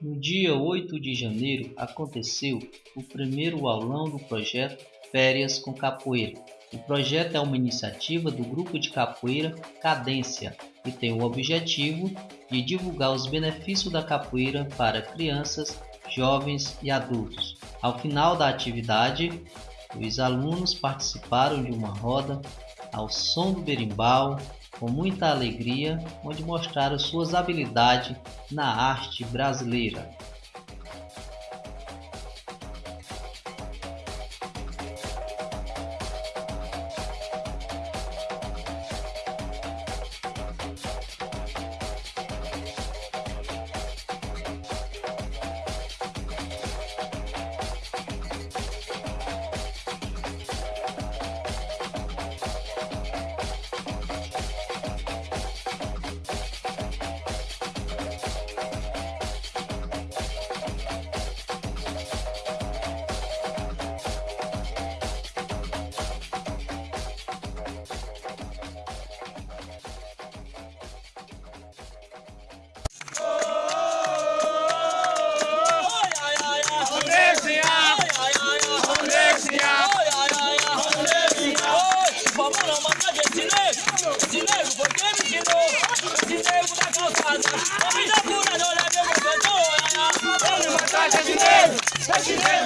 No dia 8 de janeiro aconteceu o primeiro aulão do projeto Férias com Capoeira. O projeto é uma iniciativa do grupo de capoeira Cadência e tem o objetivo de divulgar os benefícios da capoeira para crianças, jovens e adultos. Ao final da atividade, os alunos participaram de uma roda ao som do berimbau, com muita alegria, onde mostraram suas habilidades na arte brasileira. Dinheiro, porque me Dinheiro da calçada Homem da pura, não leve o governo matar, é dinheiro É dinheiro,